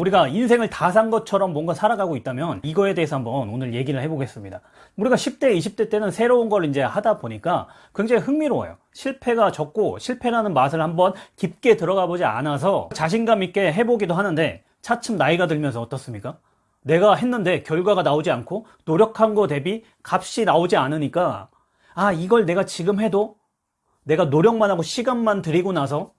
우리가 인생을 다 산 것처럼 뭔가 살아가고 있다면 이거에 대해서 한번 오늘 얘기를 해보겠습니다. 우리가 10대, 20대 때는 새로운 걸 이제 하다 보니까 굉장히 흥미로워요. 실패가 적고 실패라는 맛을 한번 깊게 들어가 보지 않아서 자신감 있게 해보기도 하는데 차츰 나이가 들면서 어떻습니까? 내가 했는데 결과가 나오지 않고 노력한 거 대비 값이 나오지 않으니까 아, 이걸 내가 지금 해도 내가 노력만 하고 시간만 들이고 나서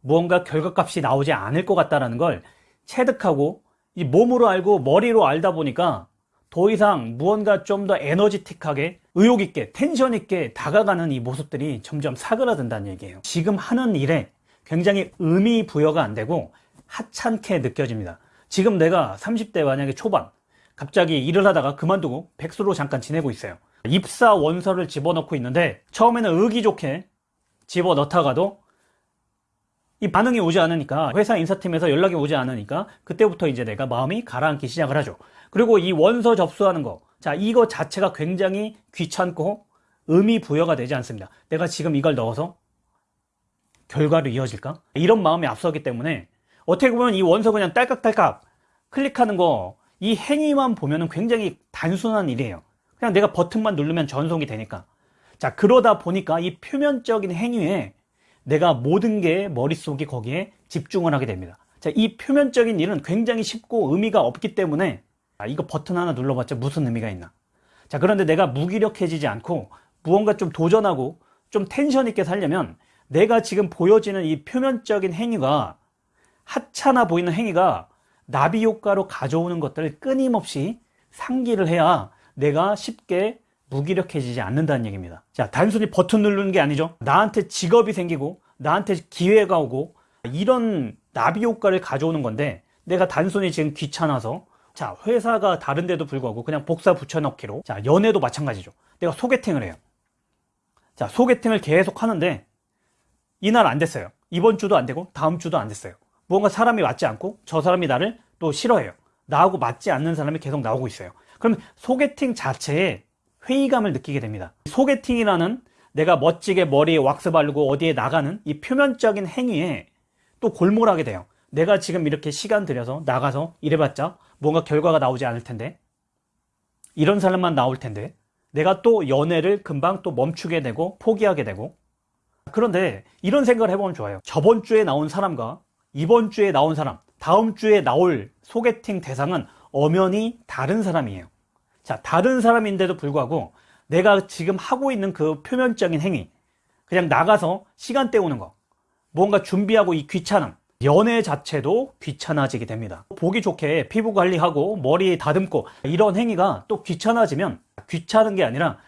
무언가 결과값이 나오지 않을 것 같다라는 걸 체득하고 이 몸으로 알고 머리로 알다 보니까 더 이상 무언가 좀 더 에너지틱하게 의욕 있게 텐션 있게 다가가는 이 모습들이 점점 사그라든다는 얘기예요. 지금 하는 일에 굉장히 의미 부여가 안 되고 하찮게 느껴집니다. 지금 내가 30대 만약에 초반 갑자기 일을 하다가 그만두고 백수로 잠깐 지내고 있어요. 입사 원서를 집어넣고 있는데 처음에는 의기 좋게 집어넣다가도 이 반응이 오지 않으니까 회사 인사팀에서 연락이 오지 않으니까 그때부터 이제 내가 마음이 가라앉기 시작을 하죠. 그리고 이 원서 접수하는 거. 자 이거 자체가 굉장히 귀찮고 의미 부여가 되지 않습니다. 내가 지금 이걸 넣어서 결과로 이어질까? 이런 마음이 앞서기 때문에 어떻게 보면 이 원서 그냥 딸깍딸깍 클릭하는 거 이 행위만 보면 굉장히 단순한 일이에요. 그냥 내가 버튼만 누르면 전송이 되니까. 자 그러다 보니까 이 표면적인 행위에 내가 모든 게 머릿속이 거기에 집중을 하게 됩니다. 자, 이 표면적인 일은 굉장히 쉽고 의미가 없기 때문에 아, 이거 버튼 하나 눌러봤자 무슨 의미가 있나? 자 그런데 내가 무기력해지지 않고 무언가 좀 도전하고 좀 텐션 있게 살려면 내가 지금 보여지는 이 표면적인 행위가 하찮아 보이는 행위가 나비 효과로 가져오는 것들을 끊임없이 상기를 해야 내가 쉽게 무기력해지지 않는다는 얘기입니다. 자 단순히 버튼 누르는 게 아니죠. 나한테 직업이 생기고 나한테 기회가 오고 이런 나비 효과를 가져오는 건데 내가 단순히 지금 귀찮아서 자 회사가 다른데도 불구하고 그냥 복사 붙여넣기로 자 연애도 마찬가지죠. 내가 소개팅을 해요. 자 소개팅을 계속 하는데 이날 안 됐어요. 이번 주도 안 되고 다음 주도 안 됐어요. 무언가 사람이 맞지 않고 저 사람이 나를 또 싫어해요. 나하고 맞지 않는 사람이 계속 나오고 있어요. 그럼 소개팅 자체에 회의감을 느끼게 됩니다. 소개팅이라는 내가 멋지게 머리에 왁스 바르고 어디에 나가는 이 표면적인 행위에 또 골몰하게 돼요. 내가 지금 이렇게 시간 들여서 나가서 일해봤자 뭔가 결과가 나오지 않을 텐데 이런 사람만 나올 텐데 내가 또 연애를 금방 또 멈추게 되고 포기하게 되고. 그런데 이런 생각을 해보면 좋아요. 저번 주에 나온 사람과 이번 주에 나온 사람 다음 주에 나올 소개팅 대상은 엄연히 다른 사람이에요 자 다른 사람인데도 불구하고 내가 지금 하고 있는 그 표면적인 행위 그냥 나가서 시간 때우는 거 뭔가 준비하고 이 귀찮음 연애 자체도 귀찮아지게 됩니다. 보기 좋게 피부 관리하고 머리 다듬고 이런 행위가 또 귀찮아지면 귀찮은 게 아니라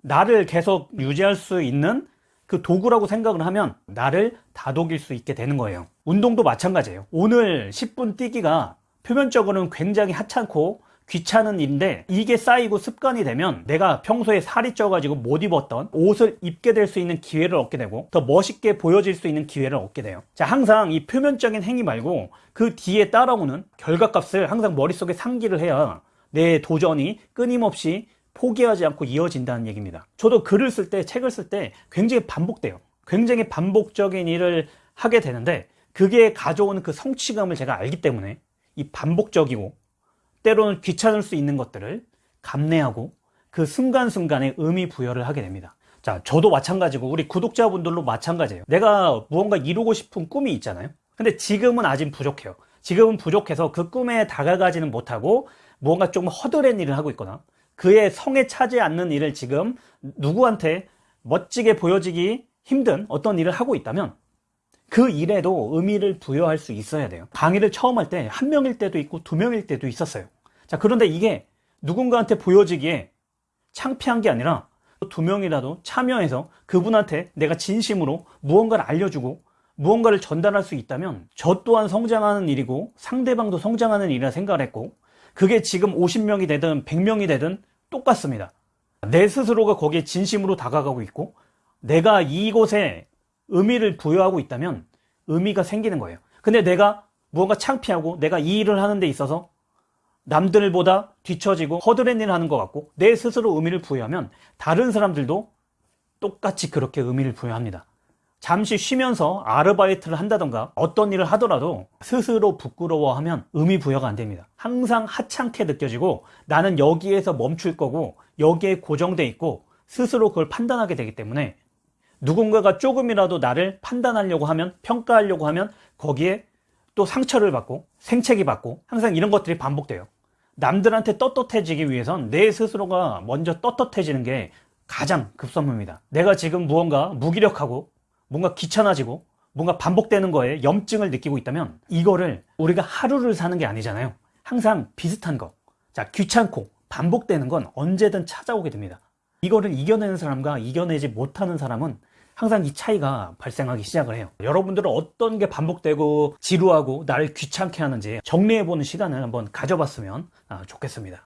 나를 계속 유지할 수 있는 그 도구라고 생각을 하면 나를 다독일 수 있게 되는 거예요. 운동도 마찬가지예요. 오늘 10분 뛰기가 표면적으로는 굉장히 하찮고 귀찮은 일인데 이게 쌓이고 습관이 되면 내가 평소에 살이 쪄가지고 못 입었던 옷을 입게 될 수 있는 기회를 얻게 되고 더 멋있게 보여질 수 있는 기회를 얻게 돼요. 자 항상 이 표면적인 행위 말고 그 뒤에 따라오는 결과값을 항상 머릿속에 상기를 해야 내 도전이 끊임없이 포기하지 않고 이어진다는 얘기입니다. 저도 글을 쓸 때 책을 쓸 때 굉장히 반복돼요. 굉장히 반복적인 일을 하게 되는데 그게 가져오는 그 성취감을 제가 알기 때문에 이 반복적이고 때로는 귀찮을 수 있는 것들을 감내하고 그 순간순간에 의미 부여를 하게 됩니다. 자 저도 마찬가지고 우리 구독자분들도 마찬가지예요. 내가 무언가 이루고 싶은 꿈이 있잖아요. 근데 지금은 아직 부족해요. 지금은 부족해서 그 꿈에 다가가지는 못하고 무언가 좀 허드렛 일을 하고 있거나 그의 성에 차지 않는 일을 지금 누구한테 멋지게 보여지기 힘든 어떤 일을 하고 있다면 그 일에도 의미를 부여할 수 있어야 돼요. 강의를 처음 할 때 한 명일 때도 있고 두 명일 때도 있었어요. 자 그런데 이게 누군가한테 보여지기에 창피한 게 아니라 두 명이라도 참여해서 그분한테 내가 진심으로 무언가를 알려주고 무언가를 전달할 수 있다면 저 또한 성장하는 일이고 상대방도 성장하는 일이라 생각을 했고 그게 지금 50명이 되든 100명이 되든 똑같습니다. 내 스스로가 거기에 진심으로 다가가고 있고 내가 이곳에 의미를 부여하고 있다면 의미가 생기는 거예요 근데 내가 무언가 창피하고 내가 이 일을 하는 데 있어서 남들보다 뒤처지고 허드렛 일을 하는 것 같고 내 스스로 의미를 부여하면 다른 사람들도 똑같이 그렇게 의미를 부여합니다 잠시 쉬면서 아르바이트를 한다던가 어떤 일을 하더라도 스스로 부끄러워하면 의미 부여가 안 됩니다. 항상 하찮게 느껴지고 나는 여기에서 멈출 거고 여기에 고정돼 있고 스스로 그걸 판단하게 되기 때문에 누군가가 조금이라도 나를 판단하려고 하면 평가하려고 하면 거기에 또 상처를 받고 생채기 받고 항상 이런 것들이 반복돼요. 남들한테 떳떳해지기 위해선 내 스스로가 먼저 떳떳해지는 게 가장 급선무입니다. 내가 지금 무언가 무기력하고 뭔가 귀찮아지고 뭔가 반복되는 거에 염증을 느끼고 있다면 이거를 우리가 하루를 사는 게 아니잖아요. 항상 비슷한 거. 자, 귀찮고 반복되는 건 언제든 찾아오게 됩니다. 이거를 이겨내는 사람과 이겨내지 못하는 사람은 항상 이 차이가 발생하기 시작을 해요. 여러분들은 어떤 게 반복되고 지루하고 나를 귀찮게 하는지 정리해보는 시간을 한번 가져봤으면 아, 좋겠습니다.